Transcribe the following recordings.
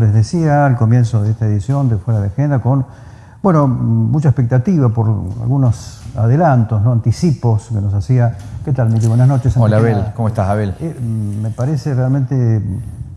Les decía al comienzo de esta edición de Fuera de Agenda con, bueno, mucha expectativa por algunos adelantos, ¿no? anticipos que nos hacía. ¿Qué tal, Miki? Buenas noches. Hola, Abel. ¿Cómo estás, Abel? Eh, me parece realmente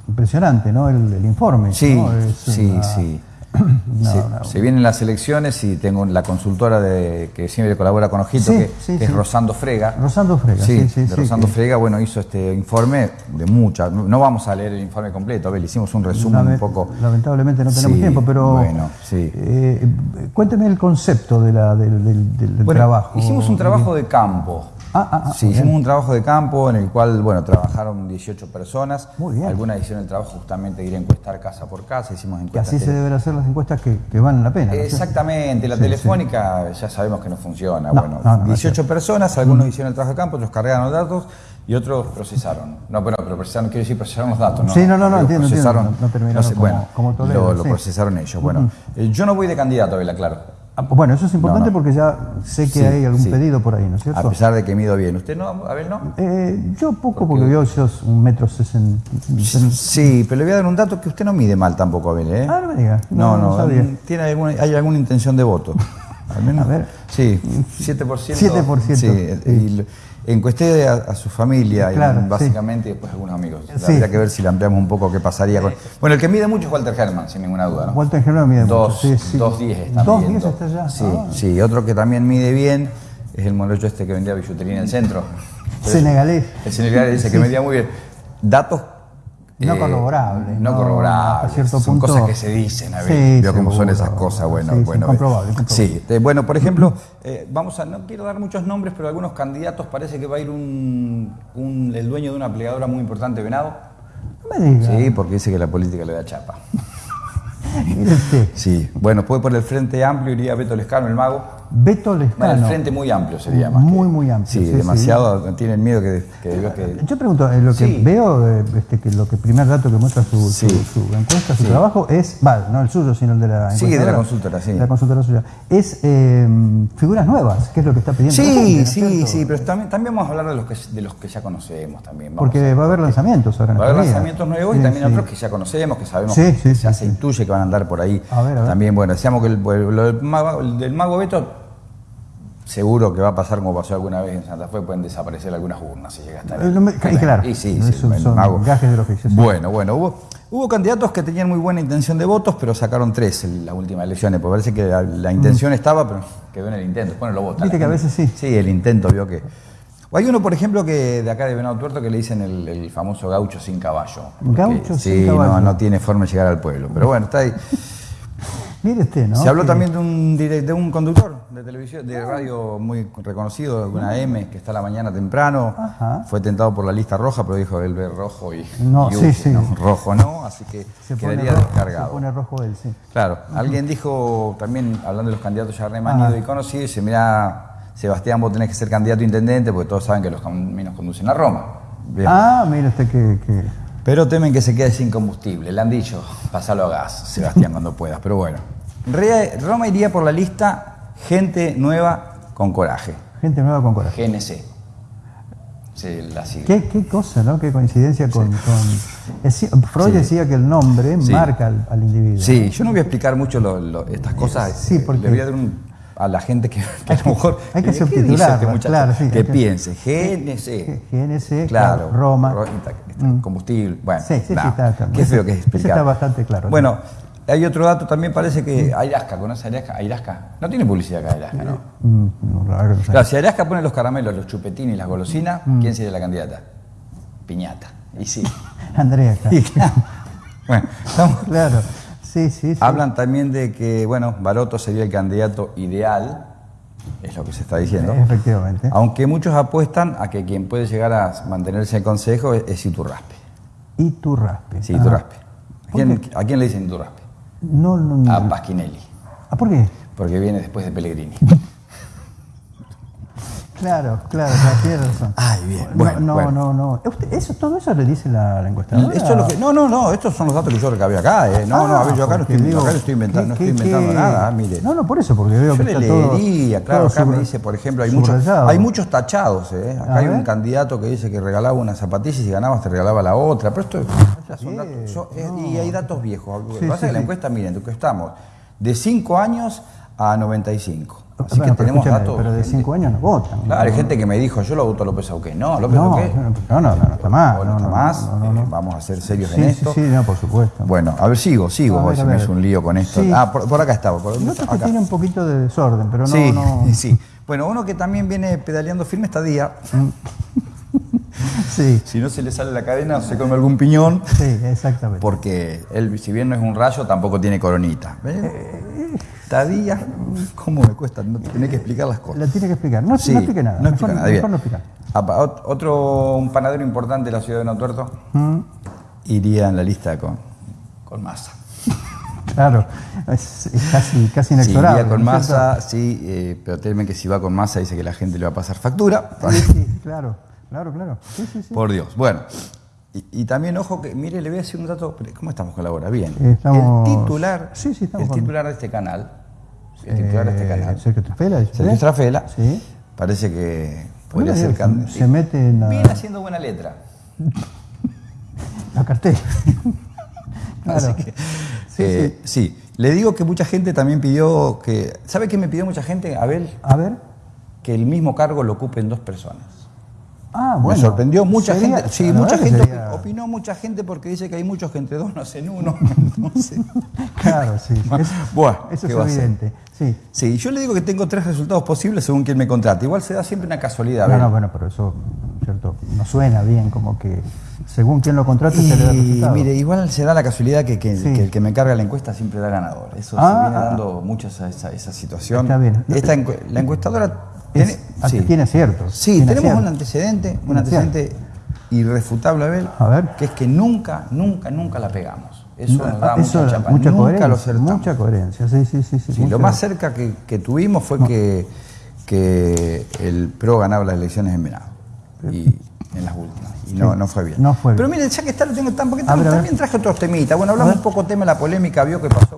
impresionante, ¿no? El, informe. Sí, ¿no? sí, sí. se, vienen las elecciones y tengo la consultora de, que siempre colabora con Ojito, que, es Rosando Frega. Rosando Frega, sí, de Rosando Frega, bueno, hizo este informe de muchas. No vamos a leer el informe completo, Abel, hicimos un resumen un poco. Lamentablemente no tenemos tiempo, pero. Bueno, sí. Eh, cuénteme el concepto de la, del, del trabajo. Hicimos un trabajo de campo. Ah, ah, ah, sí, hicimos un trabajo de campo en el cual, bueno, trabajaron 18 personas. Muy bien. Algunas hicieron el trabajo justamente de ir a encuestar casa por casa, hicimos encuestas. Y así se deben hacer las encuestas que, que valen la pena. Exactamente, la telefónica ya sabemos que no funciona. bueno, 18 personas, algunos mm. hicieron el trabajo de campo, otros cargaron los datos y otros procesaron. No, pero, pero procesaron, quiero decir, procesaron los datos. ¿no? Sí, no, no, no, entiendo, procesaron, entiendo. No, terminaron como, bueno, como lo, procesaron ellos. Bueno, eh, yo no voy de candidato, Vela, claro. Ah, bueno, eso es importante porque ya sé que hay algún pedido por ahí, ¿no es cierto? A pesar de que mido bien. ¿Usted no? A ver, ¿no? Eh, yo poco porque, veo esos un metro sesenta. Sí, pero le voy a dar un dato que usted no mide mal tampoco, Abel, ¿eh? Ah, no me diga. No, no, ¿tiene alguna, ¿hay alguna intención de voto? Al menos. A ver. Sí, 7%. 7%. Sí, Encuesté a, a su familia, y básicamente, y después algunos amigos. Habría que ver si le ampliamos un poco qué pasaría con. Bueno, el que mide mucho es Walter Herman, sin ninguna duda. ¿no? Walter Herman mide dos, mucho. Sí, Dos diez está Dos diez está ya. Sí, ah. sí, otro que también mide bien es el morocho este que vendía billutería en el centro. Senegalés. El senegalés dice que medía muy bien. Datos no corroborable. No, corroborable. cierto son cosas que se dicen, a ver. Veo cómo son esas cosas. Bueno, bueno. comprobable, Sí, bueno, por ejemplo, eh, vamos a, no quiero dar muchos nombres, pero algunos candidatos parece que va a ir un, un el dueño de una plegadora muy importante, Venado. No me digas. Sí, porque dice que la política le da chapa. Sí, bueno, puede por el Frente Amplio iría Beto Lescano, el mago. Beto Lescano. Bueno, el frente muy amplio sería más. Muy, muy amplio. Sí, demasiado. Tienen miedo que, Yo pregunto, eh, lo que veo, eh, este, que lo que primer dato que muestra su, su, encuesta, su trabajo, es, va, no el suyo, sino el de la Sí, de la consultora, sí. La consultora suya. Es eh, figuras nuevas, que es lo que está pidiendo. Sí, sí, sí, pero también, también vamos a hablar de los que, de los que ya conocemos también. Porque va a haber lanzamientos ahora en Va a haber lanzamientos nuevos y también otros que ya conocemos, que sabemos que ya se intuye que van a andar por ahí. A ver, a ver. También, bueno, decíamos que el, el, el del mago Beto seguro que va a pasar como pasó alguna vez en Santa Fe, pueden desaparecer algunas urnas si llega hasta ahí. Eh, claro, y sí, sí, son, gajes del oficio. Bueno, bueno, hubo, hubo candidatos que tenían muy buena intención de votos, pero sacaron tres en las últimas elecciones, porque parece que la, intención mm. estaba, pero quedó en el intento. Bueno, lo votan. Viste que a veces sí. Sí, el intento vio que... Hay uno, por ejemplo, que de acá de Venado Tuerto que le dicen el, famoso gaucho sin caballo. Gaucho sin caballo. Sí, no, no tiene forma de llegar al pueblo. Pero bueno, está ahí. Mire usted, ¿no? Se habló también de un, de un conductor de televisión, de radio muy reconocido, de una M, que está a la mañana temprano. Fue tentado por la lista roja, pero dijo él ve rojo y, no, sí, sí. rojo no, así que se quedaría descargado. Se pone rojo él, sí. Claro, alguien dijo también, hablando de los candidatos ya remanidos y conocidos, dice, mira, Sebastián, vos tenés que ser candidato a intendente, porque todos saben que los caminos conducen a Roma. Ah, mire usted que... que... Pero temen que se quede sin combustible. Le han dicho, pasalo a gas, Sebastián, cuando puedas. Pero bueno. Roma iría por la lista gente nueva con coraje. Gente nueva con coraje. GNC. ¿Qué, cosa, ¿no? Qué coincidencia con... Freud decía que el nombre marca al, individuo. Sí, yo no voy a explicar mucho estas cosas. Sí, porque... Le voy a dar a la gente que, a lo mejor... Hay que subtitular, claro, sí, que, piense. GNC. GNC, claro, Roma. Mm. Combustible, bueno. Sí, sí, sí, está, Qué feo que es explicar. está bastante claro. Bueno, hay otro dato también, parece que Airasca, ¿conoce Airasca? Airasca. No tiene publicidad acá Airasca, ¿no? Mm, no claro, si Airasca pone los caramelos, los chupetines y las golosinas, mm. ¿quién sería la candidata? Piñata. Y sí. Andrea. bueno, estamos... Claro. Sí, sí, sí. Hablan también de que, bueno, Baroto sería el candidato ideal, es lo que se está diciendo. Efectivamente. Aunque muchos apuestan a que quien puede llegar a mantenerse en consejo es, Iturraspe. Iturraspe. Sí, Iturraspe. ¿A quién le dicen Iturraspe? No, no, no. A Pasquinelli. ¿Ah, por qué? Porque viene después de Pellegrini. Claro, claro, tiene razón. Ay, bien. Bueno, no, no, no, Eso, ¿Todo eso le dice la, la encuestadora? Esto es lo que, no, no, no, estos son los datos que yo recabé acá. Eh. No, no, a ver, yo acá no estoy, acá no estoy inventando, no estoy inventando nada, mire. No, no, por eso, porque veo yo que le leería, claro, acá me dice, por ejemplo, hay muchos, hay muchos tachados. Eh. Acá hay un candidato que dice que regalaba una zapatilla y si ganabas te regalaba la otra. Pero esto son datos, y hay datos viejos. Lo que pasa es que la encuesta, miren, que estamos de 5 años a 95. Así que tenemos datos. Pero de 5 años no votan. Claro, hay gente que me dijo, yo lo voto a López Auqué. No, López no, Auqué. No, no, no, está más. No, está más. Eh, vamos a ser serios en esto. Sí, sí, no, por supuesto. Bueno, a ver, sigo, sigo. A se me hizo un lío con esto. Ah, por, acá estaba. Por, Noto que tiene un poquito de desorden, pero no. Sí, no... sí. Bueno, uno que también viene pedaleando firme esta día. Mm. Sí. Si no se le sale la cadena, se come algún piñón. Sí, exactamente. Porque él, si bien no es un rayo, tampoco tiene coronita. Eh, Tadía, ¿cómo me cuesta? No, tiene que explicar las cosas. La tiene que explicar. No, sí, no explique nada. No explica nada. Mejor no explica. Otro, un panadero importante de la ciudad de Notuerto mm. iría en la lista con, con masa. Claro, es, casi, casi inexorable. Sí, iría con masa, sí, eh, pero temen que si va con masa dice que la gente le va a pasar factura. Sí, sí, claro. Claro, claro. Por Dios. Bueno, y, también, ojo, que mire, le voy a decir un dato. ¿Cómo estamos con la hora? Bien. El titular, sí, sí, el titular de este canal, el titular de este eh, canal. Sergio Trafela. Sergio Trafela. Sí. Parece que podría ser candidato. Se mete en la... Viene haciendo buena letra. la cartera. claro. Que, eh, sí, Le digo que mucha gente también pidió que. ¿Sabe qué me pidió mucha gente, Abel? A ver. Que el mismo cargo lo ocupen dos personas. Ah, bueno. Me sorprendió mucha gente. Sí, mucha gente opinó mucha gente porque dice que hay muchos que entre dos no hacen uno. Claro, sí. bueno, eso es evidente. Sí. sí, yo le digo que tengo tres resultados posibles según quien me contrate. Igual se da siempre una casualidad. No, no, bueno, pero eso, ¿cierto? No suena bien, como que según quien lo contrate se le da resultado. Mire, igual se da la casualidad que, el que me carga la encuesta siempre da ganador. Eso se ah, viene dando mucho esa, esa, situación. Está bien. Esta, la encuestadora tiene, sí. tiene ciertos. Sí, tenemos un antecedente, un antecedente irrefutable, Abel, a ver. que es que nunca, nunca, nunca la pegamos. Eso nos da mucha chapa. Mucha nunca coherencia, Mucha coherencia, sí, sí, sí. sí, lo más cerca que, tuvimos fue que, que el PRO ganaba las elecciones en Venado. Y en las últimas. Y no, no fue bien. No fue Pero miren, ya que está, lo tengo tan poquito, también traje otros temitas. Bueno, hablamos un poco tema de la polémica, vio que pasó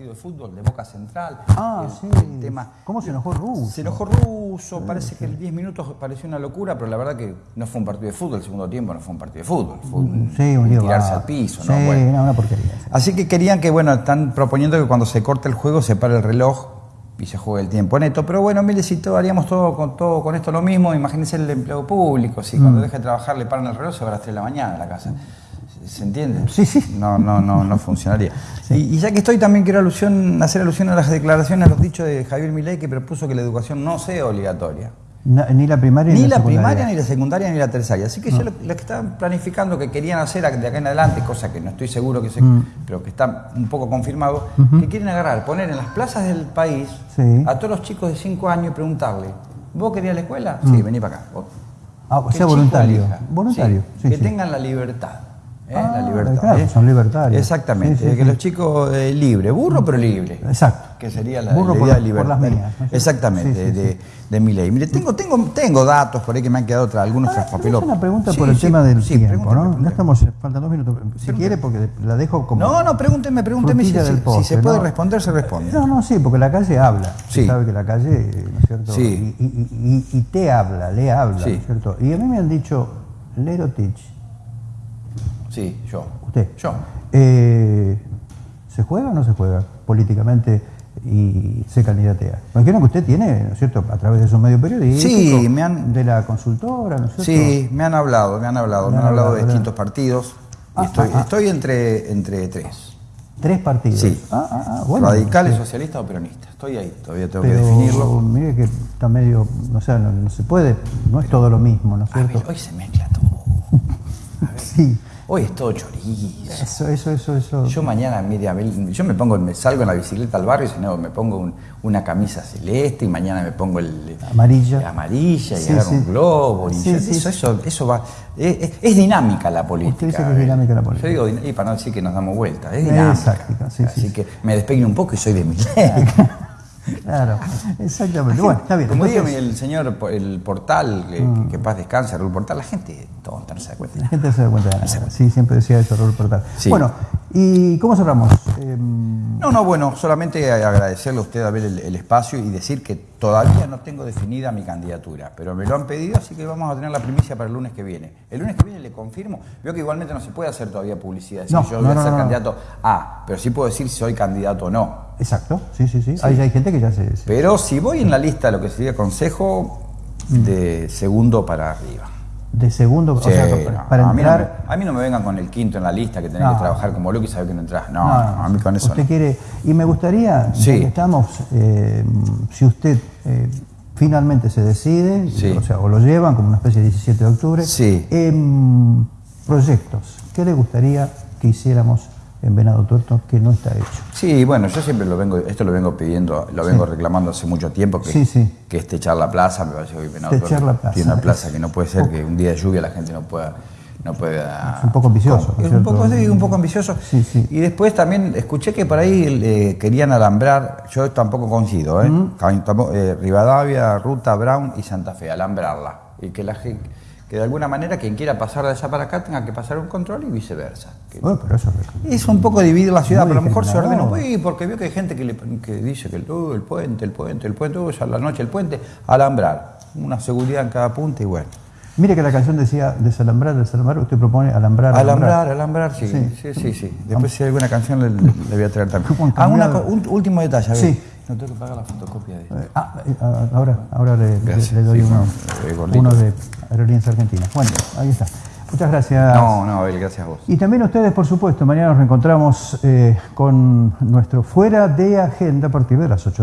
partido de fútbol de Boca Central. Ah, sí. tema, ¿Cómo se enojó Russo? Se enojó Russo, parece que el 10 minutos pareció una locura, pero la verdad que no fue un partido de fútbol, el segundo tiempo no fue un partido de fútbol, fue un, sí, un, tirarse al piso. ¿no? Bueno. una porquería. Así que querían que, bueno, están proponiendo que cuando se corte el juego se pare el reloj y se juega el tiempo neto. Pero bueno, mire, si todo, haríamos todo con, todo con esto lo mismo, imagínense el empleo público, si cuando mm. deje de trabajar le paran el reloj, se va a las 3 de la mañana a la casa. ¿Se entiende? Sí, sí. No, no, no, no funcionaría. Y, ya que estoy, también quiero alusión, hacer alusión a las declaraciones, a los dichos de Javier Milei, que propuso que la educación no sea obligatoria ni la primaria ni, la, primaria, ni la secundaria, ni la terciaria. Así que yo lo, que estaban planificando, que querían hacer de acá en adelante, cosa que no estoy seguro que se, mm. pero que está un poco confirmado, que quieren agarrar, poner en las plazas del país a todos los chicos de 5 años y preguntarle, ¿vos querías la escuela? Sí, mm. vení para acá. Ah, o sea, voluntario. Voluntario. que tengan la libertad. ¿Eh? la ah, libertad. Claro, ¿eh? son libertarios. Exactamente, que los chicos eh, libre, burro pero libre. Exacto. Que sería la, idea de libertad. Por las mías, Exactamente, de, de, mi ley. Mire, tengo, tengo, tengo datos por ahí que me han quedado otra, algunos ah, papelotes. una pregunta por el tema del tiempo, ¿no? Ya estamos, faltan dos minutos. Si quiere, porque la dejo como. No, no, pregúnteme, pregúnteme si, si, se puede responder, se responde. No, no, sí, porque la calle habla. Sí. sabe que la calle, ¿no es cierto? Sí. Y, y, y, te habla, le habla, ¿no es cierto? Y a mí me han dicho, Lerotich. Sí, yo. Yo. Eh, ¿Se juega o no se juega políticamente y se candidatea? Imagino que usted tiene, ¿no es cierto?, a través de su medio periodístico, sí, me han, de la consultora, ¿no es cierto? Sí, me han hablado, me han hablado, me, han hablado, de distintos partidos. Ah, estoy, ah, ah. estoy entre, entre tres. ¿Tres partidos? Sí. Bueno, Radicales, socialistas o peronistas. Estoy ahí, todavía tengo que definirlo. Mire que está medio, o sea, no, se puede, no es todo lo mismo, ¿no es cierto? hoy se mezcla todo. sí. Hoy es todo chorizo. Eso, eso, eso, eso. Yo mañana, media, yo me pongo, me salgo en la bicicleta al barrio y no, me pongo una camisa celeste y mañana me pongo el amarilla, amarilla y agarro un globo. Y eso, eso, eso, va. Es, dinámica la política. Usted dice que es dinámica la política. Yo digo, y para no decir que nos damos vuelta, es dinámica. Así que me despeino un poco y soy de mi Claro, exactamente. Bueno, está bien. Como digo el señor, el portal, mm. que, paz descanse, el portal, la gente tonta, no se da cuenta. La gente no se da cuenta de nada. Sí, siempre decía eso, Raúl Portal. Bueno, ¿y cómo cerramos? Em, no, no, bueno, solamente agradecerle a usted a ver el, espacio y decir que todavía no tengo definida mi candidatura, pero me lo han pedido, así que vamos a tener la primicia para el lunes que viene. El lunes que viene le confirmo, veo que igualmente no se puede hacer todavía publicidad, si yo voy a ser candidato A, pero sí puedo decir si soy candidato o no. Exacto, sí, sí, sí. Hay, hay, gente que ya se, Pero si voy en la lista, lo que sería consejo de segundo para arriba. De segundo, o sea, para, a entrar... Mí no me, vengan con el quinto en la lista, que tenés que trabajar como loco y saber que no entras. No, a mí con eso usted quiere... Y me gustaría, sí. estamos, eh, si usted eh, finalmente se decide, o sea, o lo llevan como una especie de 17 de octubre. Em, proyectos, ¿qué le gustaría que hiciéramos en Venado Tuerto que no está hecho. Sí, bueno, yo siempre lo vengo, esto lo vengo pidiendo, lo vengo reclamando hace mucho tiempo, que, que este Charla Plaza, me parece que Venado Tuerto tiene una plaza que no puede ser que un día de lluvia la gente no pueda... No pueda, es un poco ambicioso. Es un poco, un poco ambicioso. Y después también escuché que por ahí eh, querían alambrar, yo tampoco coincido, ¿eh? eh, Rivadavia, Ruta Brown y Santa Fe, alambrarla. Y que la gente que de alguna manera quien quiera pasar de allá para acá tenga que pasar un control y viceversa. bueno, pero eso es un poco dividir la ciudad, pero a lo mejor se ordena, porque veo que hay gente que, dice que el, el puente, el puente, el puente, uh, ya la noche el puente, alambrar, una seguridad en cada punto y bueno. Mire que la canción decía desalambrar, desalambrar, usted propone alambrar. Alambrar, alambrar, sí. Sí, sí, sí. Después si hay alguna canción le, voy a traer también. Ah, un último detalle, a ver. Sí. No tengo que pagar la fotocopia de eh, ah, eh, ah, ahora, ahora le, doy uno, uno de Aerolíneas Argentinas. Bueno, ahí está. Muchas gracias. No, no, Abel, gracias a vos. Y también a ustedes, por supuesto. Mañana nos reencontramos eh, con nuestro Fuera de Agenda a partir de las 8 de